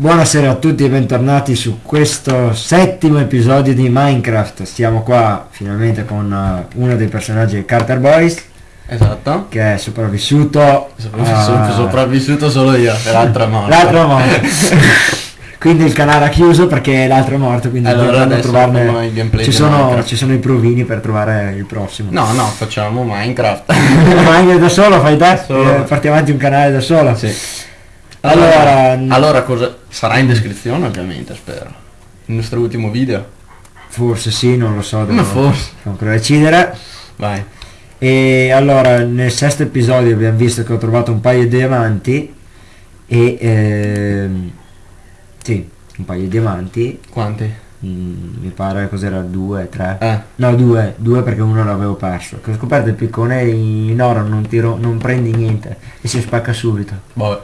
Buonasera a tutti e bentornati su questo settimo episodio di Minecraft. Stiamo qua finalmente con uh, uno dei personaggi Carter Boys Esatto. che è sopravvissuto. Sopravvissuto, a- sopravvissuto solo io, e l'altro è morto. L'altro è morto. quindi il canale ha chiuso perché l'altro è morto, quindi Allora trovarne. facciamo il gameplay Ci sono, Minecraft. ci sono i provini per trovare il prossimo. No, no, facciamo Minecraft. Anche da solo fai te? Solo. Eh, Porti avanti un canale da solo? sì. Allora, allora cosa sarà in descrizione ovviamente, spero. Il nostro ultimo video. Forse sì, non lo so. Ma devo forse. ancora decidere. Vai. E allora nel sesto episodio abbiamo visto che ho trovato un paio di diamanti e ehm, sì, un paio di diamanti, Quanti? mm, mi pare cos'era due, tre. Eh. No, due, due perché uno l'avevo perso. Che ho scoperto il piccone in oro non, tiro, non prendi niente e si spacca subito. Vabbè.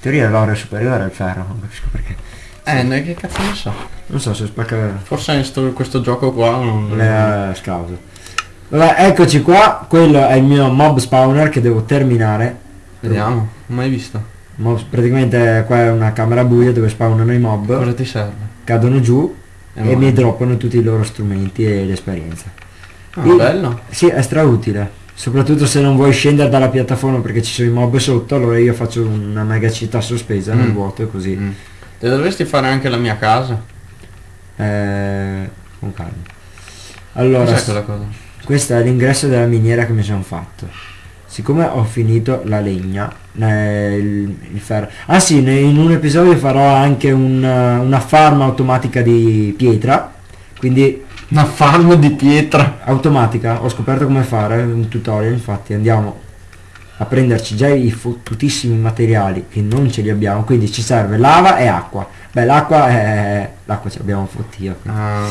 Teoria l'oro è superiore al ferro, non capisco perché. Eh, noi che cazzo ne so. Non so se spacca Forse in sto- questo gioco qua non... le scause. Vabbè, eccoci qua, quello è il mio mob spawner che devo terminare. Vediamo, mai visto. Mob- praticamente qua è una camera buia dove spawnano i mob, Cosa ti serve? cadono giù Eh, e ma- mi droppano tutti i loro strumenti e l'esperienza. Ah, Io- bello. Sì, è strautile. Soprattutto se non vuoi scendere dalla piattaforma perché ci sono i mob sotto, allora io faccio una mega città sospesa nel Mm. vuoto e così. Mm. Te dovresti fare anche la mia casa. Eh, con calma. Allora, questo è l'ingresso della miniera che mi sono fatto. Siccome ho finito la legna, eh, il, il ferro. Ah sì, in un episodio farò anche un, una farm automatica di pietra. Quindi Una farm di pietra. automatica, ho scoperto come fare, un tutorial, infatti andiamo a prenderci già i fottutissimi materiali che non ce li abbiamo, quindi ci serve lava e acqua. Beh, l'acqua è... l'acqua ce l'abbiamo quindi. Ah,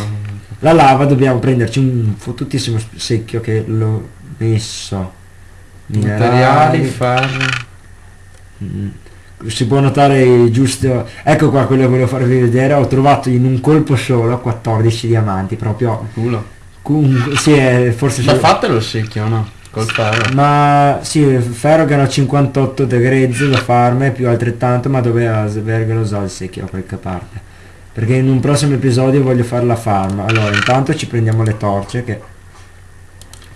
La lava dobbiamo prenderci un fottutissimo secchio che l'ho messo. materiali, ferro. Mm. Si può notare il giusto. Ecco qua quello che volevo farvi vedere. Ho trovato in un colpo solo 14 diamanti. Proprio. Culo. Comunque, sì, è forse L'ha solo- fatto lo secchio, no? Col ferro. Ma sì, ferro che hanno 58 de grezzo da farme più altrettanto, ma doveva avervelo già il secchio da qualche parte. Perché in un prossimo episodio voglio fare la farm. Allora, intanto ci prendiamo le torce che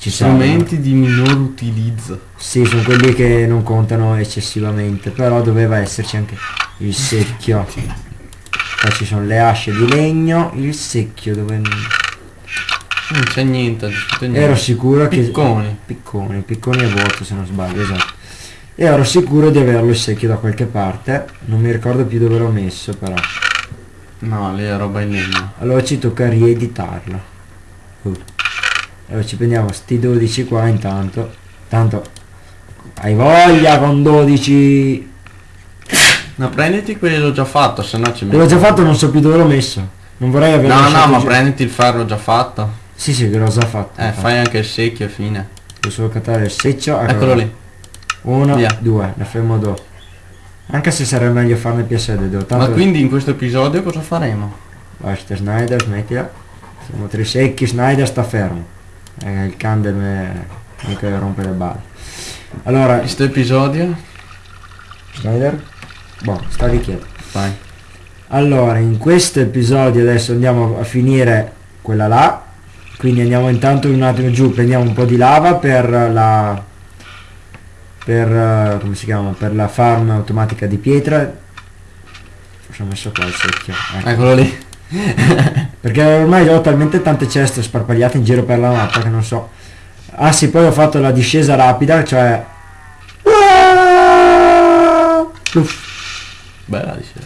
ci servono. Strumenti di minor utilizzo. Sì, sono quelli che non contano eccessivamente, però doveva esserci anche il secchio. Poi ci sono le asce di legno, il secchio dove Non c'è niente, niente. ero sicuro che Picconi. picconi, picconi è vuoto se non sbaglio, esatto. E ero sicuro di averlo il secchio da qualche parte, non mi ricordo più dove l'ho messo però. No, lì è roba in legno. Allora ci tocca rieditarlo. Uh. Allora ci prendiamo sti 12 qua intanto. Tanto hai voglia con 12 No, prenditi quelli l'ho già fatto, se no ci metti. L'ho già fatto, non so più dove l'ho messo. Non vorrei aver No, no, ma prenditi il ferro già fatto. Sì, sì, che l'ho già fatto. Eh, infatti. fai anche il secchio fine. Devo solo cattare il secchio. Eccolo lì. Uno, Via. due, ne fermo due. Anche se sarebbe meglio farne PS devo tanto... Ma quindi in questo episodio cosa faremo? Basta, Snyder, smettila. Siamo tre secchi, Snyder sta fermo. Eh, il me... mica rompe le balle. Allora, Questo episodio? Snyder? Boh, stavi quieto. Vai. Allora, in questo episodio adesso andiamo a finire quella là. Quindi andiamo intanto un attimo giù, prendiamo un po' di lava per la per eh, come si chiama? Per la farm automatica di pietra. Forse ho messo qua il secchio. ecco. Eccolo lì. Perché ormai ho talmente tante ceste sparpagliate in giro per la mappa che non so. Ah sì, poi ho fatto la discesa rapida, cioè. Bella discesa.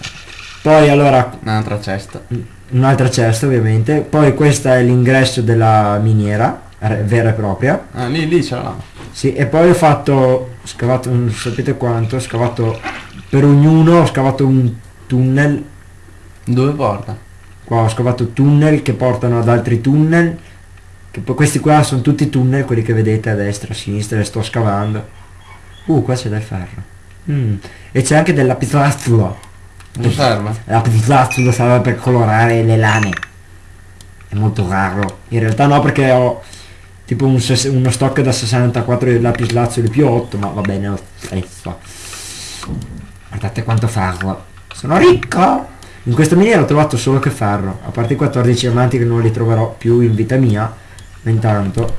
Poi allora Un'altra cesta. un'altra cesta ovviamente poi questo è l'ingresso della miniera vera e propria Ah, lì, lì ce l'ha. sì e poi ho fatto scavato non sapete quanto ho scavato per ognuno ho scavato un tunnel Dove porta? Qua ho scavato tunnel che portano ad altri tunnel. Che poi questi qua sono tutti tunnel quelli che vedete a destra a sinistra e sto scavando. Uh qua c'è del ferro. Mm. e c'è anche del lapislazzulo Non serve? lapislazzulo serve per colorare le lane è molto raro. In realtà no perché ho tipo un uno stock da 64 di lapislazzuli più 8 ma va bene lo stesso. Guardate quanto farlo. Sono ricco In questa miniera ho trovato solo che ferro, a parte i 14 diamanti che non li troverò più in vita mia. Ma intanto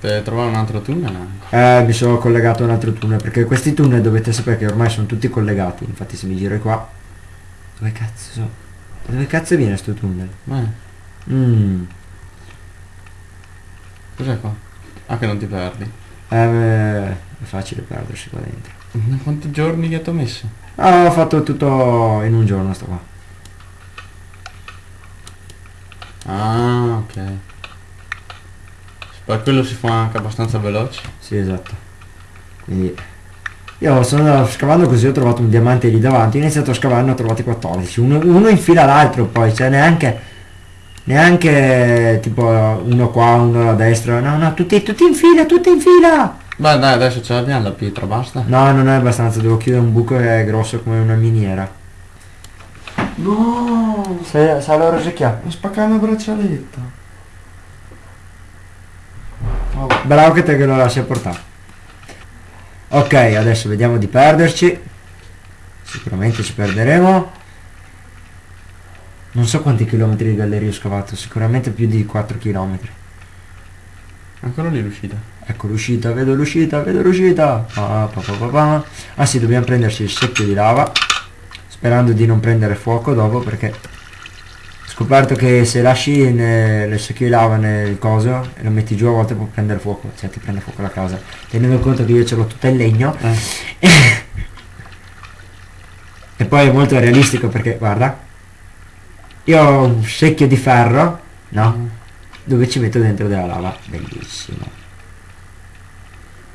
Per trovare un altro tunnel eh, mi sono collegato a un altro tunnel, perché questi tunnel dovete sapere che ormai sono tutti collegati. Infatti se mi giro qua... Dove cazzo sono? Da Dove cazzo viene sto tunnel? Eh, Mm. cos'è qua? Ah che non ti perdi. Eh, è facile perdersi qua dentro. Quanti giorni che ti ho messo? Ah, ho fatto tutto in un giorno sto qua. Ah, ok. Per quello si fa anche abbastanza veloce. Sì, esatto. Quindi io sono andato scavando così ho trovato un diamante lì davanti, ho iniziato a scavare ne ho trovati 14, uno, uno in fila all'altro poi, cioè neanche neanche tipo uno qua, uno alla destra, no, no, tutti, tutti in fila, tutti in fila! Beh dai, adesso ce l'abbiamo la pietra, basta. No, non è abbastanza, devo chiudere un buco che è grosso come una miniera. No! Sai, sai la rosicchia? Mi spaccare il braccialetto. Oh, Bravo che te che lo lasci portare. Ok, adesso vediamo di perderci. Sicuramente ci perderemo. Non so quanti chilometri di galleria ho scavato, sicuramente più di 4 chilometri. Ancora lì l'uscita. Ecco l'uscita, vedo l'uscita, vedo l'uscita. Pa. Ah sì, dobbiamo prenderci il secchio di lava. Sperando di non prendere fuoco dopo perché ho scoperto che se lasci ne- il secchio di lava nel coso e lo metti giù a volte può prendere fuoco, cioè ti prende fuoco la casa. Tenendo conto che io ce l'ho tutta in legno. Eh. e poi è molto realistico perché guarda. Io ho un secchio di ferro, no? Dove ci metto dentro della lava. Bellissimo.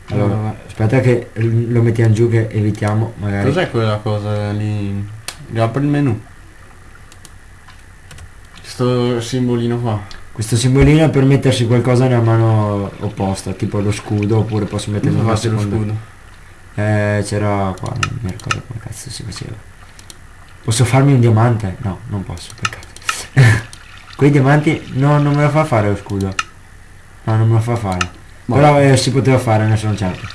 Allora, Vabbè. aspetta che lo mettiamo giù che evitiamo magari. Cos'è quella cosa lì? Apri il menu. Sto simbolino qua. Questo simbolino è per mettersi qualcosa nella mano opposta, tipo lo scudo, oppure posso faccio lo scudo? Eh, c'era qua, non mi ricordo come cazzo si faceva. Posso farmi un diamante? No, non posso, peccato. Quei diamanti, no, non me lo fa fare lo scudo. No, non me lo fa fare. Boh. Però eh, si poteva fare, ne sono certo.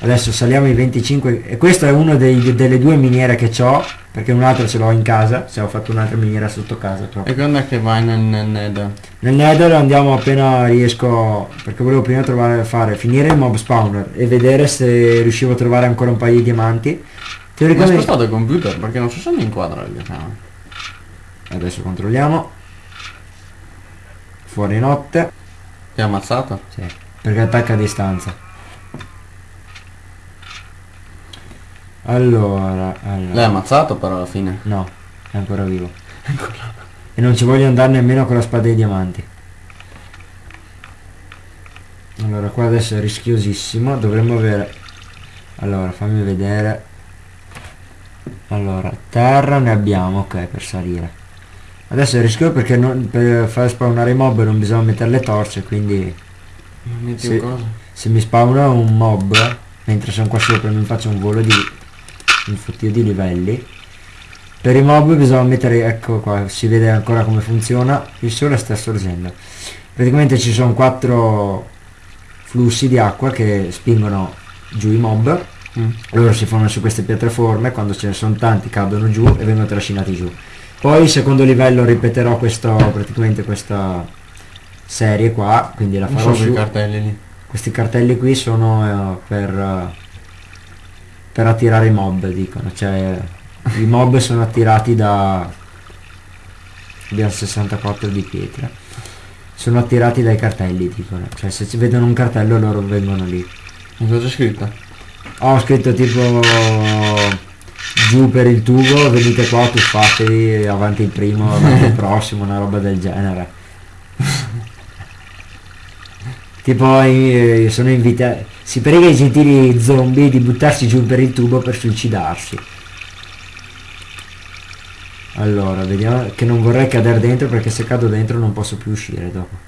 Adesso saliamo ai 25 e questo è uno dei- delle due miniere che ho, perché un altro ce l'ho in casa, se ho fatto un'altra miniera sotto casa proprio. E quando è che vai nel, nel Nether? Nel nether andiamo appena riesco, perché volevo prima trovare, fare, finire il mob spawner e vedere se riuscivo a trovare ancora un paio di diamanti. Ma Teoricamente... spostato il computer perché non so se mi inquadra il canale. Adesso controlliamo. Fuori notte. Ti ha ammazzato? Sì. Perché attacca a distanza. Allora, allora. L'hai ammazzato però alla fine. No, è ancora vivo. E non ci voglio andare nemmeno con la spada dei diamanti. Allora, qua adesso è rischiosissimo. Dovremmo avere... Allora, fammi vedere. Allora, terra ne abbiamo, ok, per salire. Adesso è rischioso perché non- per far spawnare i mob non bisogna mettere le torce, quindi coso. se mi spawna un mob mentre sono qua sopra e mi faccio un volo di un fottio di livelli per i mob bisogna mettere ecco qua si vede ancora come funziona il sole sta sorgendo praticamente ci sono quattro flussi di acqua che spingono giù i mob Mm. loro si fanno su queste pietraforme quando ce ne sono tanti cadono giù e vengono trascinati giù poi il secondo livello ripeterò questo praticamente questa serie qua quindi la Non farò su cartelli lì. questi cartelli qui sono eh, per, eh, per attirare i mob, dicono. Cioè, i mob sono attirati da... Abbiamo 64 di pietra. Sono attirati dai cartelli, dicono. Cioè, se ci vedono un cartello loro vengono lì. Cosa c'è scritto? Ho scritto tipo giù per il tubo, venite qua, tuffatevi, avanti il primo, avanti il prossimo, una roba del genere. tipo eh, sono invitati, si prega i gentili zombie di buttarsi giù per il tubo per suicidarsi. Allora, vediamo che non vorrei cadere dentro perché se cado dentro non posso più uscire dopo.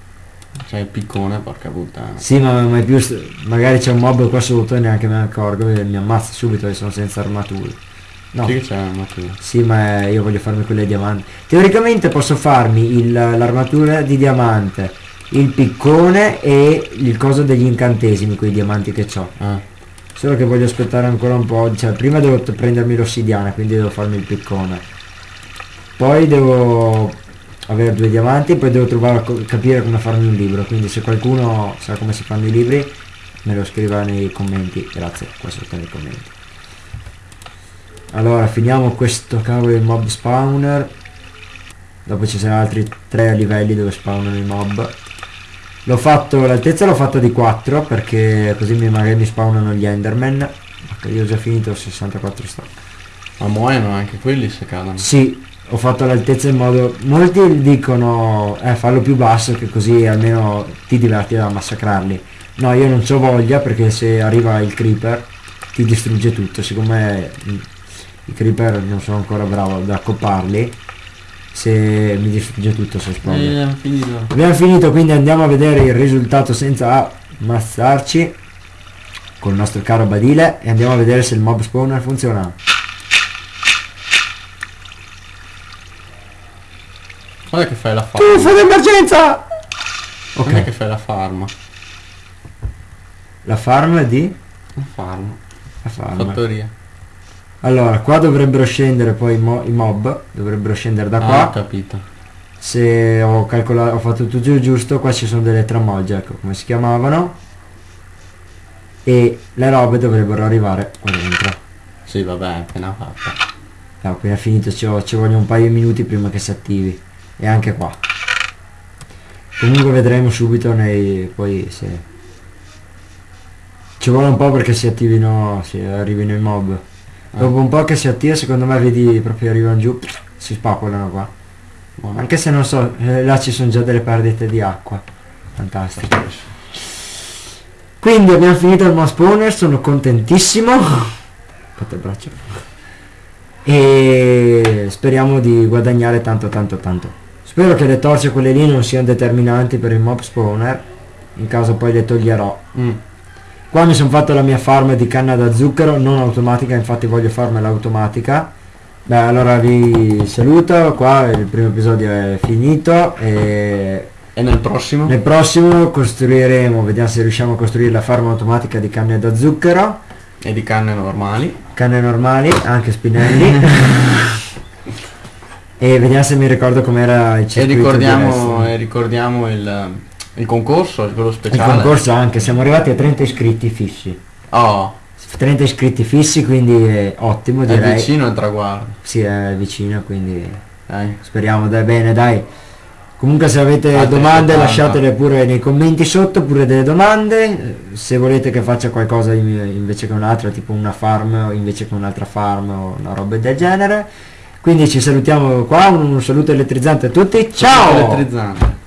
C'è il piccone, porca puttana. Sì, ma mai più magari c'è un mob qua sotto e neanche me ne accorgo e mi ammazza subito e sono senza armatura. No. Sì c'è. Sì, ma io voglio farmi quelle diamanti. Teoricamente posso farmi l'armatura di diamante, il piccone e il coso degli incantesimi, quei diamanti che ho. Ah. Solo che voglio aspettare ancora un po', cioè prima devo prendermi l'ossidiana, quindi devo farmi il piccone. Poi devo avere due diamanti, poi devo trovare, capire come farmi un libro, quindi se qualcuno sa come si fanno i libri me lo scriva nei commenti, grazie, qua sotto nei commenti. Allora, finiamo questo cavolo di mob spawner. Dopo ci saranno altri tre livelli dove spawnano i mob. L'ho fatto, l'altezza l'ho fatta di 4 perché così mi, magari mi spawnano gli enderman. Io ho già finito 64 stack. Ma muoiono anche quelli se cadono. Sì, ho fatto l'altezza in modo... Molti dicono, eh, fallo più basso che così almeno ti diverti a massacrarli. No, io non ho voglia perché se arriva il creeper ti distrugge tutto. Siccome mm, i creeper non sono ancora bravo ad accopparli, se mi distrugge tutto se esplode. Eh, abbiamo finito. Abbiamo finito, quindi andiamo a vedere il risultato senza ammazzarci col nostro caro badile e andiamo a vedere se il mob spawner funziona. Quando è che fai la farma? fai d'emergenza! Quando è Ok, che fai la farma? la farm di... La farma. La farm. Fattoria. Allora, qua dovrebbero scendere poi i, mo- i mob, dovrebbero scendere da Ah, ho qua. capito. Se ho calcolato, ho fatto tutto giusto, qua ci sono delle tramogge, ecco come si chiamavano. E le robe dovrebbero arrivare qua dentro. Sì, vabbè, appena fatta. No, appena finito ci, ci vogliono un paio di minuti prima che si attivi. E anche qua. Comunque vedremo subito nei. poi se. Ci vuole un po' perché si attivino. si arrivino i mob. Dopo un po' che si attiva secondo me vedi proprio arrivano giù. Si spapolano qua. Buono. Anche se non so, eh, là ci sono già delle perdite di acqua. Fantastico. Quindi abbiamo finito il mouse spawner, sono contentissimo. Fatto il braccio. E speriamo di guadagnare tanto tanto tanto. Spero che le torce quelle lì non siano determinanti per il mob spawner. In caso poi le toglierò. Mm. Qua mi sono fatto la mia farm di canna da zucchero, non automatica, infatti voglio farmela automatica. Beh, allora vi saluto, qua il primo episodio è finito e E nel prossimo? nel prossimo costruiremo, vediamo se riusciamo a costruire la farm automatica di canne da zucchero, E di canne normali. canne normali, anche spinelli. e vediamo se mi ricordo com'era il E circuito di ricordiamo, e ricordiamo il, il concorso, quello Il speciale. concorso anche, siamo arrivati a 30 iscritti fissi. Oh, 30 iscritti fissi, quindi è ottimo è direi. vicino il traguardo. Sì, è vicino, quindi Dai. speriamo dai bene, dai. Comunque se avete Altri domande 70. lasciatele pure nei commenti sotto, pure delle domande. Se volete che faccia qualcosa in- invece che un'altra, tipo una farm o invece che un'altra farm o una roba del genere. Quindi ci salutiamo qua, un, un saluto elettrizzante a tutti. Ciao!